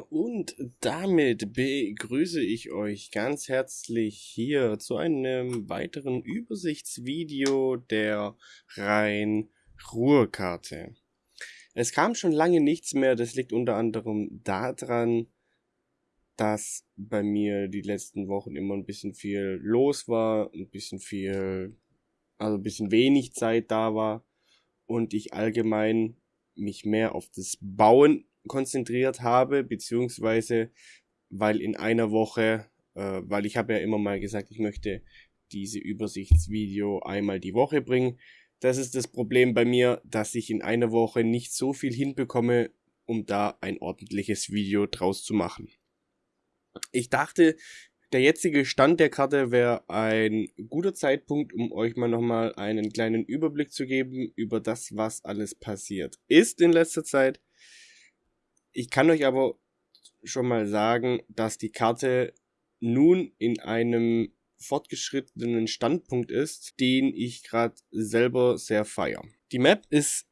und damit begrüße ich euch ganz herzlich hier zu einem weiteren Übersichtsvideo der Rhein-Ruhr-Karte. Es kam schon lange nichts mehr, das liegt unter anderem daran, dass bei mir die letzten Wochen immer ein bisschen viel los war, ein bisschen viel, also ein bisschen wenig Zeit da war und ich allgemein mich mehr auf das Bauen konzentriert habe, beziehungsweise weil in einer Woche, äh, weil ich habe ja immer mal gesagt, ich möchte diese Übersichtsvideo einmal die Woche bringen. Das ist das Problem bei mir, dass ich in einer Woche nicht so viel hinbekomme, um da ein ordentliches Video draus zu machen. Ich dachte, der jetzige Stand der Karte wäre ein guter Zeitpunkt, um euch mal nochmal einen kleinen Überblick zu geben über das, was alles passiert ist in letzter Zeit. Ich kann euch aber schon mal sagen, dass die Karte nun in einem fortgeschrittenen Standpunkt ist, den ich gerade selber sehr feier. Die Map ist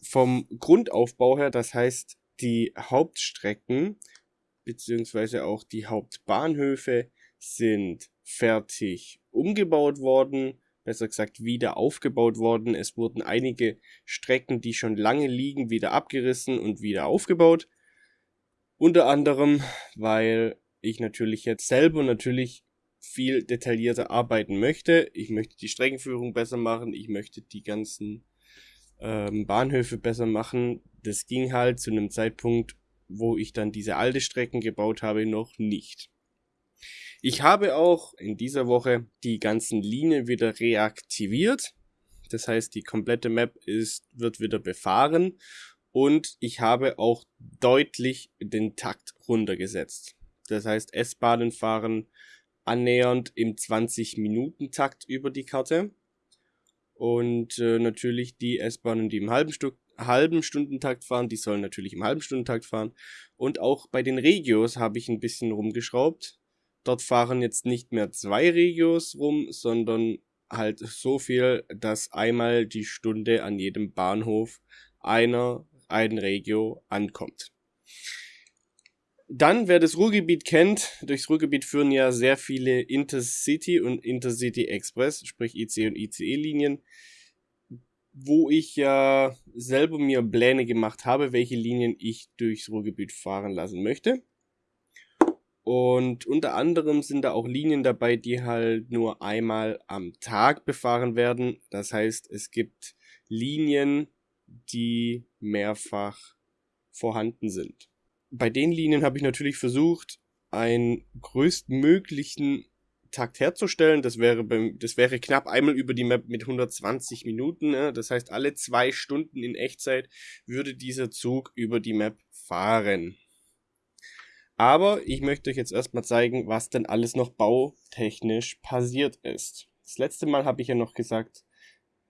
vom Grundaufbau her, das heißt die Hauptstrecken beziehungsweise auch die Hauptbahnhöfe sind fertig umgebaut worden, besser gesagt wieder aufgebaut worden. Es wurden einige Strecken, die schon lange liegen, wieder abgerissen und wieder aufgebaut. Unter anderem, weil ich natürlich jetzt selber natürlich viel detaillierter arbeiten möchte. Ich möchte die Streckenführung besser machen, ich möchte die ganzen ähm, Bahnhöfe besser machen. Das ging halt zu einem Zeitpunkt, wo ich dann diese alte Strecken gebaut habe, noch nicht. Ich habe auch in dieser Woche die ganzen Linien wieder reaktiviert. Das heißt, die komplette Map ist, wird wieder befahren und ich habe auch deutlich den Takt runtergesetzt. Das heißt, S-Bahnen fahren annähernd im 20-Minuten-Takt über die Karte. Und äh, natürlich die S-Bahnen, die im halben, Stu halben Stundentakt fahren, die sollen natürlich im halben Stundentakt fahren. Und auch bei den Regios habe ich ein bisschen rumgeschraubt. Dort fahren jetzt nicht mehr zwei Regios rum, sondern halt so viel, dass einmal die Stunde an jedem Bahnhof einer ein Regio ankommt. Dann, wer das Ruhrgebiet kennt, durchs Ruhrgebiet führen ja sehr viele Intercity und Intercity Express, sprich IC und ICE-Linien, wo ich ja selber mir Pläne gemacht habe, welche Linien ich durchs Ruhrgebiet fahren lassen möchte. Und unter anderem sind da auch Linien dabei, die halt nur einmal am Tag befahren werden. Das heißt, es gibt Linien, die mehrfach vorhanden sind. Bei den Linien habe ich natürlich versucht, einen größtmöglichen Takt herzustellen. Das wäre beim, das wäre knapp einmal über die Map mit 120 Minuten. Ne? Das heißt, alle zwei Stunden in Echtzeit würde dieser Zug über die Map fahren. Aber ich möchte euch jetzt erstmal zeigen, was denn alles noch bautechnisch passiert ist. Das letzte Mal habe ich ja noch gesagt,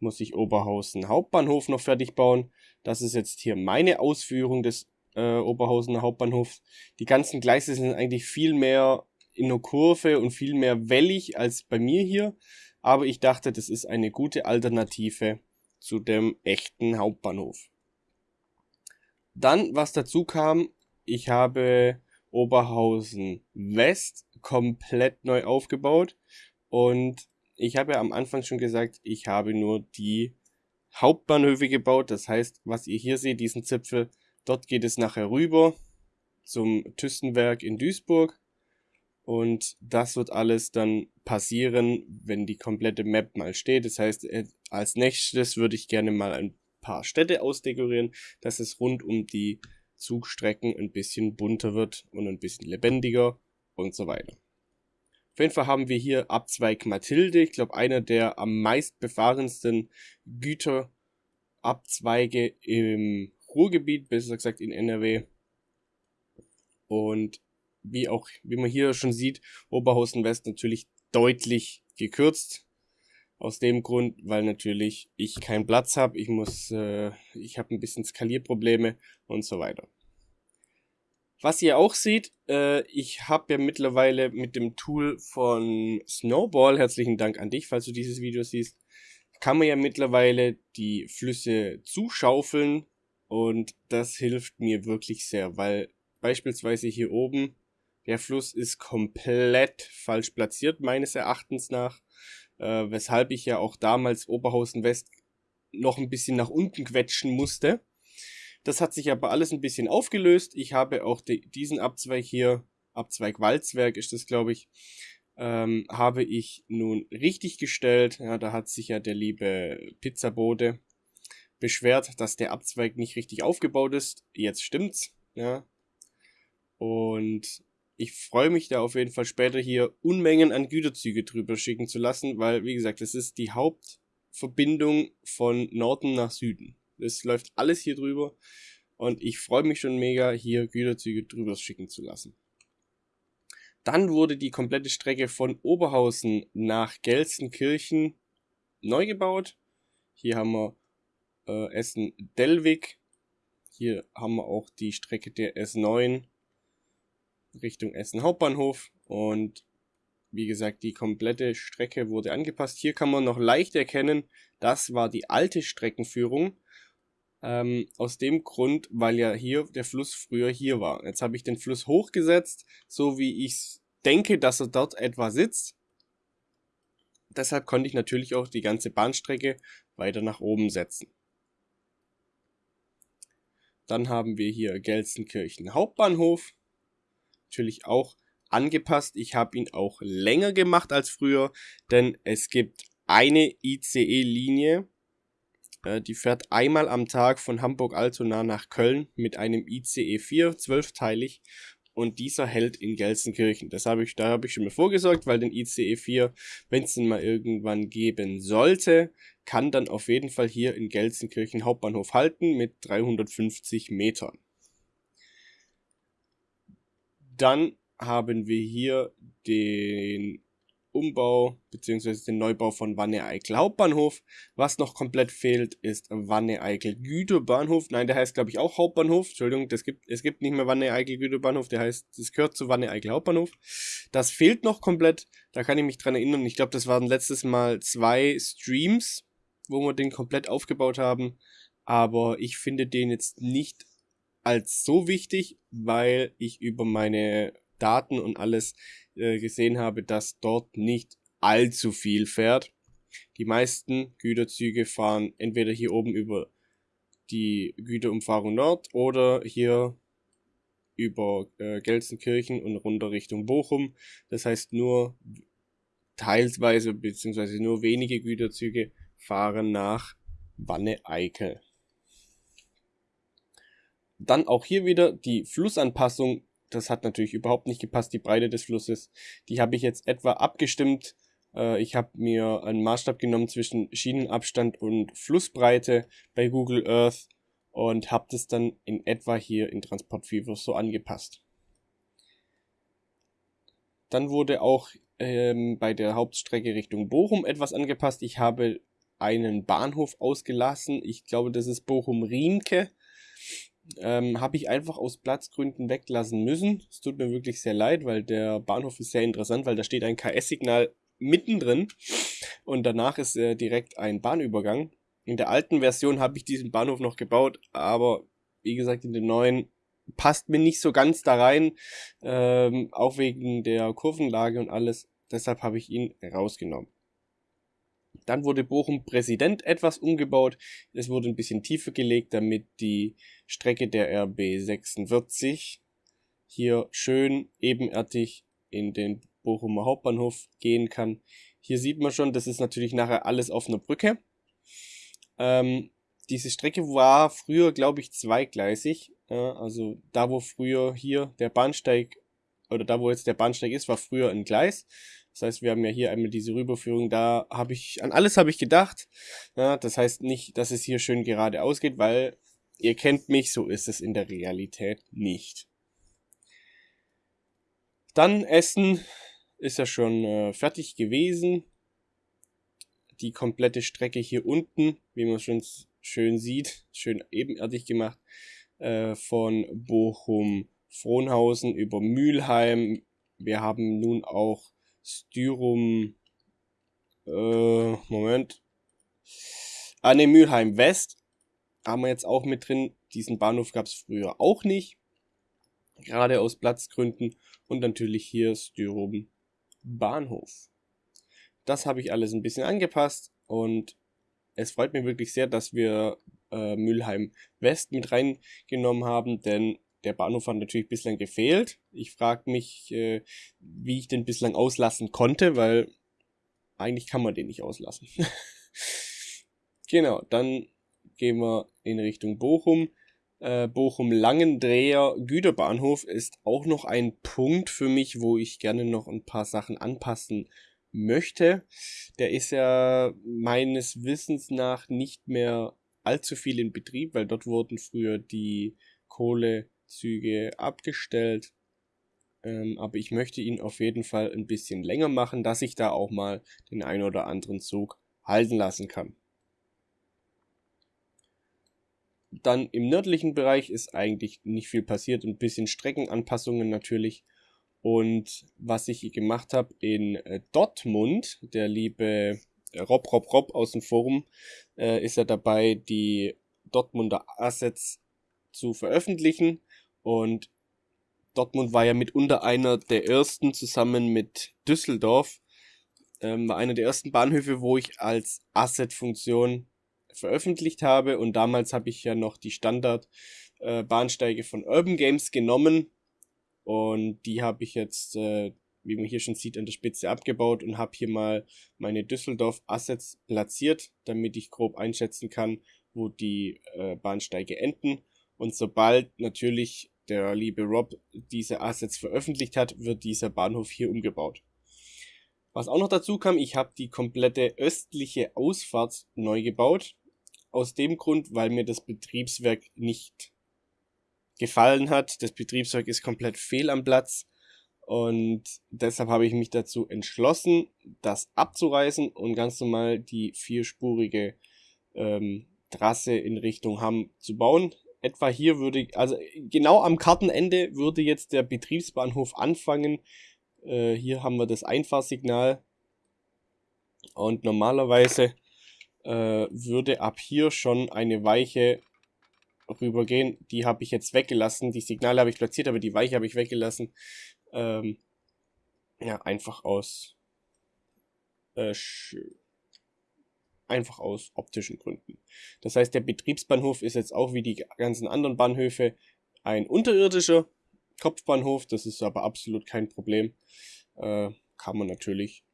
muss ich Oberhausen Hauptbahnhof noch fertig bauen. Das ist jetzt hier meine Ausführung des äh, Oberhausener Hauptbahnhofs. Die ganzen Gleise sind eigentlich viel mehr in der Kurve und viel mehr wellig als bei mir hier. Aber ich dachte, das ist eine gute Alternative zu dem echten Hauptbahnhof. Dann, was dazu kam, ich habe Oberhausen West komplett neu aufgebaut und ich habe ja am Anfang schon gesagt, ich habe nur die Hauptbahnhöfe gebaut. Das heißt, was ihr hier seht, diesen Zipfel, dort geht es nachher rüber zum Thystenwerk in Duisburg. Und das wird alles dann passieren, wenn die komplette Map mal steht. Das heißt, äh, als nächstes würde ich gerne mal ein paar Städte ausdekorieren, dass es rund um die Zugstrecken ein bisschen bunter wird und ein bisschen lebendiger und so weiter. Auf jeden Fall haben wir hier Abzweig Mathilde, ich glaube einer der am meist befahrensten Güterabzweige im Ruhrgebiet, besser gesagt in NRW. Und wie auch, wie man hier schon sieht, Oberhausen West natürlich deutlich gekürzt. Aus dem Grund, weil natürlich ich keinen Platz habe, ich muss, äh, ich habe ein bisschen Skalierprobleme und so weiter. Was ihr auch seht, äh, ich habe ja mittlerweile mit dem Tool von Snowball, herzlichen Dank an dich, falls du dieses Video siehst, kann man ja mittlerweile die Flüsse zuschaufeln und das hilft mir wirklich sehr, weil beispielsweise hier oben, der Fluss ist komplett falsch platziert, meines Erachtens nach, äh, weshalb ich ja auch damals Oberhausen West noch ein bisschen nach unten quetschen musste. Das hat sich aber alles ein bisschen aufgelöst. Ich habe auch die, diesen Abzweig hier, Abzweig Walzwerk ist das, glaube ich, ähm, habe ich nun richtig gestellt. Ja, da hat sich ja der liebe Pizzabode beschwert, dass der Abzweig nicht richtig aufgebaut ist. Jetzt stimmt's. Ja. Und ich freue mich da auf jeden Fall später hier Unmengen an Güterzüge drüber schicken zu lassen, weil, wie gesagt, das ist die Hauptverbindung von Norden nach Süden. Es läuft alles hier drüber und ich freue mich schon mega, hier Güterzüge drüber schicken zu lassen. Dann wurde die komplette Strecke von Oberhausen nach Gelsenkirchen neu gebaut. Hier haben wir äh, Essen-Dellwig. Hier haben wir auch die Strecke der S9 Richtung Essen Hauptbahnhof. Und wie gesagt, die komplette Strecke wurde angepasst. Hier kann man noch leicht erkennen, das war die alte Streckenführung. Ähm, aus dem Grund, weil ja hier der Fluss früher hier war. Jetzt habe ich den Fluss hochgesetzt, so wie ich denke, dass er dort etwa sitzt. Deshalb konnte ich natürlich auch die ganze Bahnstrecke weiter nach oben setzen. Dann haben wir hier Gelsenkirchen Hauptbahnhof. Natürlich auch angepasst. Ich habe ihn auch länger gemacht als früher, denn es gibt eine ICE-Linie, die fährt einmal am Tag von Hamburg-Altona nach Köln mit einem ICE 4, zwölfteilig. Und dieser hält in Gelsenkirchen. Das habe ich, da habe ich schon mal vorgesorgt, weil den ICE 4, wenn es den mal irgendwann geben sollte, kann dann auf jeden Fall hier in Gelsenkirchen Hauptbahnhof halten mit 350 Metern. Dann haben wir hier den Umbau bzw. den Neubau von Wanne-Eickel Hauptbahnhof. Was noch komplett fehlt, ist Wanne-Eickel Güterbahnhof. Nein, der heißt glaube ich auch Hauptbahnhof. Entschuldigung, das gibt, es gibt nicht mehr Wanne-Eickel Güterbahnhof, der heißt, das gehört zu Wanne-Eickel Hauptbahnhof. Das fehlt noch komplett. Da kann ich mich dran erinnern. Ich glaube, das waren letztes Mal zwei Streams, wo wir den komplett aufgebaut haben. Aber ich finde den jetzt nicht als so wichtig, weil ich über meine Daten und alles äh, gesehen habe, dass dort nicht allzu viel fährt. Die meisten Güterzüge fahren entweder hier oben über die Güterumfahrung Nord oder hier über äh, Gelsenkirchen und runter Richtung Bochum. Das heißt nur teilweise beziehungsweise nur wenige Güterzüge fahren nach Wanne-Eickel. Dann auch hier wieder die Flussanpassung das hat natürlich überhaupt nicht gepasst, die Breite des Flusses. Die habe ich jetzt etwa abgestimmt. Äh, ich habe mir einen Maßstab genommen zwischen Schienenabstand und Flussbreite bei Google Earth und habe das dann in etwa hier in Transport Fever so angepasst. Dann wurde auch ähm, bei der Hauptstrecke Richtung Bochum etwas angepasst. Ich habe einen Bahnhof ausgelassen. Ich glaube, das ist Bochum-Riemke ähm, habe ich einfach aus Platzgründen weglassen müssen. Es tut mir wirklich sehr leid, weil der Bahnhof ist sehr interessant, weil da steht ein KS-Signal mittendrin und danach ist äh, direkt ein Bahnübergang. In der alten Version habe ich diesen Bahnhof noch gebaut, aber wie gesagt, in den neuen passt mir nicht so ganz da rein, ähm, auch wegen der Kurvenlage und alles. Deshalb habe ich ihn rausgenommen. Dann wurde Bochum Präsident etwas umgebaut. Es wurde ein bisschen tiefer gelegt, damit die Strecke der RB 46 hier schön ebenerdig in den Bochumer Hauptbahnhof gehen kann. Hier sieht man schon, das ist natürlich nachher alles auf einer Brücke. Ähm, diese Strecke war früher, glaube ich, zweigleisig. Äh, also da, wo früher hier der Bahnsteig oder da, wo jetzt der Bahnsteig ist, war früher ein Gleis. Das heißt, wir haben ja hier einmal diese Rüberführung, da habe ich, an alles habe ich gedacht. Ja, das heißt nicht, dass es hier schön geradeaus geht, weil ihr kennt mich, so ist es in der Realität nicht. Dann Essen ist ja schon äh, fertig gewesen. Die komplette Strecke hier unten, wie man schon schön sieht, schön ebenerdig gemacht, äh, von Bochum, Frohnhausen über Mülheim. Wir haben nun auch Styrum, äh, Moment. Ah, ne, Mülheim West haben wir jetzt auch mit drin. Diesen Bahnhof gab es früher auch nicht. Gerade aus Platzgründen und natürlich hier Styrum Bahnhof. Das habe ich alles ein bisschen angepasst und es freut mich wirklich sehr, dass wir äh, Mülheim West mit reingenommen haben, denn der Bahnhof hat natürlich bislang gefehlt. Ich frage mich, äh, wie ich den bislang auslassen konnte, weil eigentlich kann man den nicht auslassen. genau, dann gehen wir in Richtung Bochum. Äh, Bochum-Langendreher Güterbahnhof ist auch noch ein Punkt für mich, wo ich gerne noch ein paar Sachen anpassen möchte. Der ist ja meines Wissens nach nicht mehr allzu viel in Betrieb, weil dort wurden früher die Kohlezüge abgestellt. Ähm, aber ich möchte ihn auf jeden Fall ein bisschen länger machen, dass ich da auch mal den ein oder anderen Zug halten lassen kann. Dann im nördlichen Bereich ist eigentlich nicht viel passiert, ein bisschen Streckenanpassungen natürlich. Und was ich gemacht habe in äh, Dortmund, der liebe äh, Rob Rob Rob aus dem Forum, äh, ist er dabei, die Dortmunder Assets zu veröffentlichen. Und Dortmund war ja mitunter einer der ersten zusammen mit Düsseldorf, ähm, war einer der ersten Bahnhöfe, wo ich als Asset-Funktion veröffentlicht habe. Und damals habe ich ja noch die Standard-Bahnsteige äh, von Urban Games genommen. Und die habe ich jetzt, äh, wie man hier schon sieht, an der Spitze abgebaut und habe hier mal meine Düsseldorf-Assets platziert, damit ich grob einschätzen kann, wo die äh, Bahnsteige enden. Und sobald natürlich der liebe Rob diese Assets veröffentlicht hat, wird dieser Bahnhof hier umgebaut. Was auch noch dazu kam, ich habe die komplette östliche Ausfahrt neu gebaut. Aus dem Grund, weil mir das Betriebswerk nicht gefallen hat. Das Betriebswerk ist komplett fehl am Platz. Und deshalb habe ich mich dazu entschlossen, das abzureißen und ganz normal die vierspurige ähm, Trasse in Richtung Hamm zu bauen etwa hier würde, also genau am Kartenende würde jetzt der Betriebsbahnhof anfangen. Äh, hier haben wir das Einfahrsignal. Und normalerweise äh, würde ab hier schon eine Weiche rübergehen. Die habe ich jetzt weggelassen. Die Signale habe ich platziert, aber die Weiche habe ich weggelassen. Ähm, ja, einfach aus äh, einfach aus optischen Gründen. Das heißt, der Betriebsbahnhof ist jetzt auch wie die ganzen anderen Bahnhöfe ein unterirdischer Kopfbahnhof. Das ist aber absolut kein Problem. Äh, kann man natürlich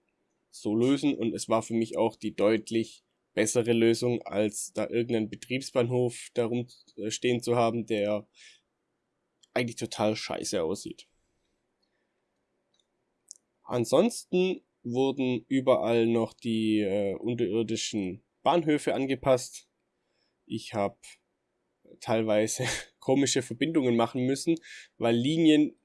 so lösen und es war für mich auch die deutlich bessere Lösung, als da irgendeinen Betriebsbahnhof darum äh, stehen zu haben, der eigentlich total scheiße aussieht. Ansonsten wurden überall noch die äh, unterirdischen Bahnhöfe angepasst. Ich habe teilweise komische Verbindungen machen müssen, weil Linien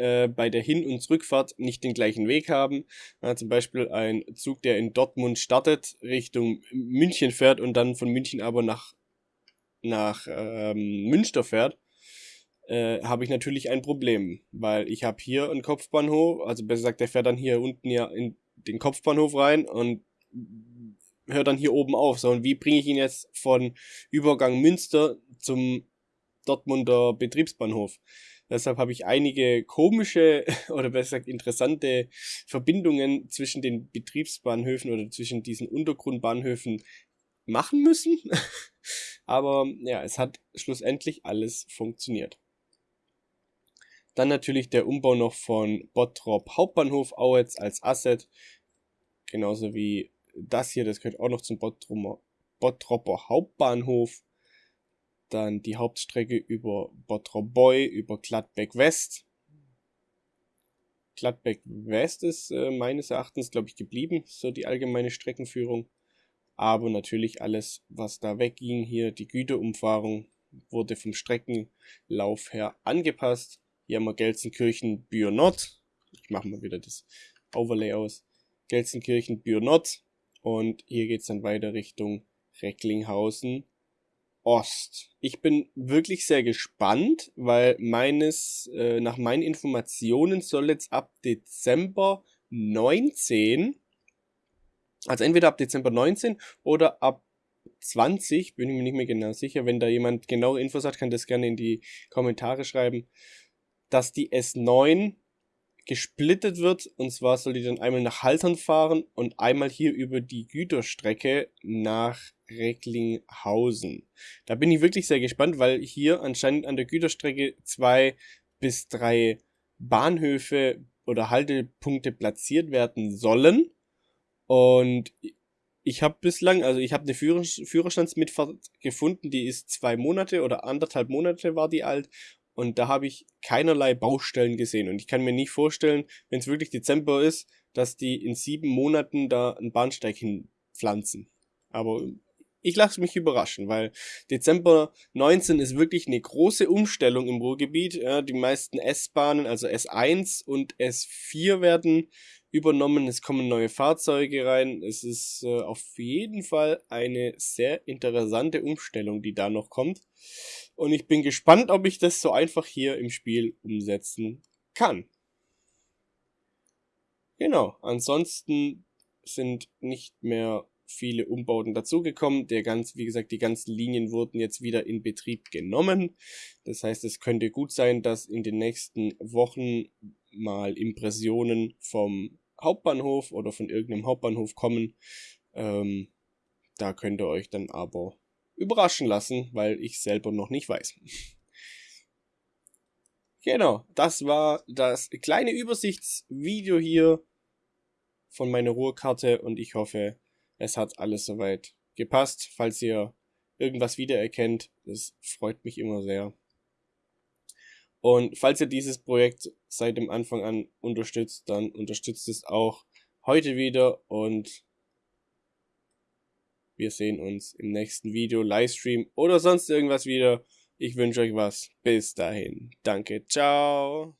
äh, bei der Hin- und Rückfahrt nicht den gleichen Weg haben. Ja, zum Beispiel ein Zug, der in Dortmund startet, Richtung München fährt und dann von München aber nach, nach ähm, Münster fährt äh, habe ich natürlich ein Problem, weil ich habe hier einen Kopfbahnhof, also besser gesagt, der fährt dann hier unten ja in den Kopfbahnhof rein und hört dann hier oben auf. So, und wie bringe ich ihn jetzt von Übergang Münster zum Dortmunder Betriebsbahnhof? Deshalb habe ich einige komische oder besser gesagt interessante Verbindungen zwischen den Betriebsbahnhöfen oder zwischen diesen Untergrundbahnhöfen machen müssen. Aber ja, es hat schlussendlich alles funktioniert. Dann natürlich der Umbau noch von Bottrop Hauptbahnhof Auetz als Asset. Genauso wie das hier, das gehört auch noch zum Bottropper, Bottropper Hauptbahnhof. Dann die Hauptstrecke über Bottrop Boy, über Gladbeck West. Gladbeck West ist äh, meines Erachtens, glaube ich, geblieben, so die allgemeine Streckenführung. Aber natürlich alles, was da wegging, hier die Güterumfahrung, wurde vom Streckenlauf her angepasst. Hier haben wir Gelsenkirchen Nord. Ich mache mal wieder das Overlay aus. Gelsenkirchen Nord. Und hier geht es dann weiter Richtung Recklinghausen Ost. Ich bin wirklich sehr gespannt, weil meines, äh, nach meinen Informationen soll jetzt ab Dezember 19, also entweder ab Dezember 19 oder ab 20, bin ich mir nicht mehr genau sicher. Wenn da jemand genaue Infos hat, kann das gerne in die Kommentare schreiben dass die S9 gesplittet wird. Und zwar soll die dann einmal nach Haltern fahren und einmal hier über die Güterstrecke nach Recklinghausen. Da bin ich wirklich sehr gespannt, weil hier anscheinend an der Güterstrecke zwei bis drei Bahnhöfe oder Haltepunkte platziert werden sollen. Und ich habe bislang, also ich habe eine Führer Führerstandsmitfahrt gefunden, die ist zwei Monate oder anderthalb Monate war die alt und da habe ich keinerlei Baustellen gesehen. Und ich kann mir nicht vorstellen, wenn es wirklich Dezember ist, dass die in sieben Monaten da einen Bahnsteig hinpflanzen. Aber ich lasse mich überraschen, weil Dezember 19 ist wirklich eine große Umstellung im Ruhrgebiet. Ja, die meisten S-Bahnen, also S1 und S4 werden übernommen. Es kommen neue Fahrzeuge rein. Es ist äh, auf jeden Fall eine sehr interessante Umstellung, die da noch kommt. Und ich bin gespannt, ob ich das so einfach hier im Spiel umsetzen kann. Genau, ansonsten sind nicht mehr viele Umbauten dazugekommen. Der ganz, wie gesagt, die ganzen Linien wurden jetzt wieder in Betrieb genommen. Das heißt, es könnte gut sein, dass in den nächsten Wochen mal Impressionen vom Hauptbahnhof oder von irgendeinem Hauptbahnhof kommen. Ähm, da könnt ihr euch dann aber überraschen lassen, weil ich selber noch nicht weiß. genau, das war das kleine Übersichtsvideo hier von meiner Ruhrkarte und ich hoffe, es hat alles soweit gepasst. Falls ihr irgendwas wiedererkennt, das freut mich immer sehr. Und falls ihr dieses Projekt seit dem Anfang an unterstützt, dann unterstützt es auch heute wieder und wir sehen uns im nächsten Video, Livestream oder sonst irgendwas wieder. Ich wünsche euch was. Bis dahin. Danke. Ciao.